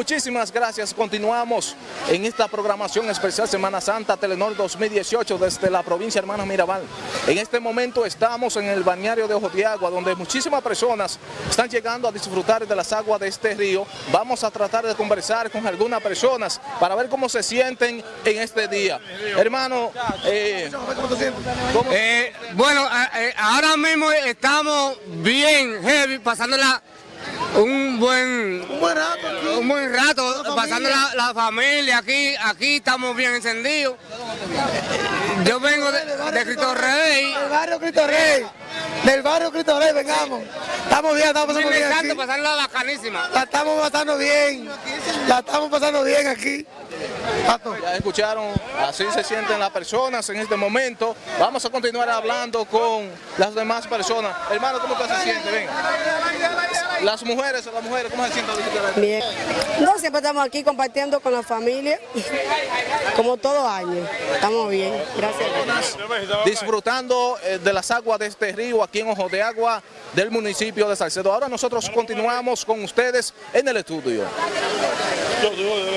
Muchísimas gracias. Continuamos en esta programación especial Semana Santa Telenor 2018 desde la provincia Hermanos Mirabal. En este momento estamos en el bañario de Ojo de Agua, donde muchísimas personas están llegando a disfrutar de las aguas de este río. Vamos a tratar de conversar con algunas personas para ver cómo se sienten en este día. Hermano, eh, ¿cómo- Eh, bueno, eh, ahora mismo estamos bien heavy, pasándola un buen, Un buen rato aquí. un buen rato, La pasando la, la familia aquí, aquí estamos bien encendidos. Yo vengo de, de Cristo Rey, Del barrio Cristo Rey. Del barrio Cristo Rey, vengamos. Estamos bien, estamos pasando bien aquí. bacanísima. La estamos pasando bien. La estamos pasando bien aquí. Ya escucharon, así se sienten las personas en este momento. Vamos a continuar hablando con las demás personas. Hermano, ¿cómo usted se siente? Venga. Las mujeres, las mujeres, ¿cómo se sienten? Bien. No, siempre estamos aquí compartiendo con la familia, como todo año. Estamos bien, gracias. Disfrutando eh, de las aguas de este río aquí en Ojo de Agua del municipio de Salcedo. Ahora nosotros continuamos con ustedes en el estudio. Yo, yo, yo,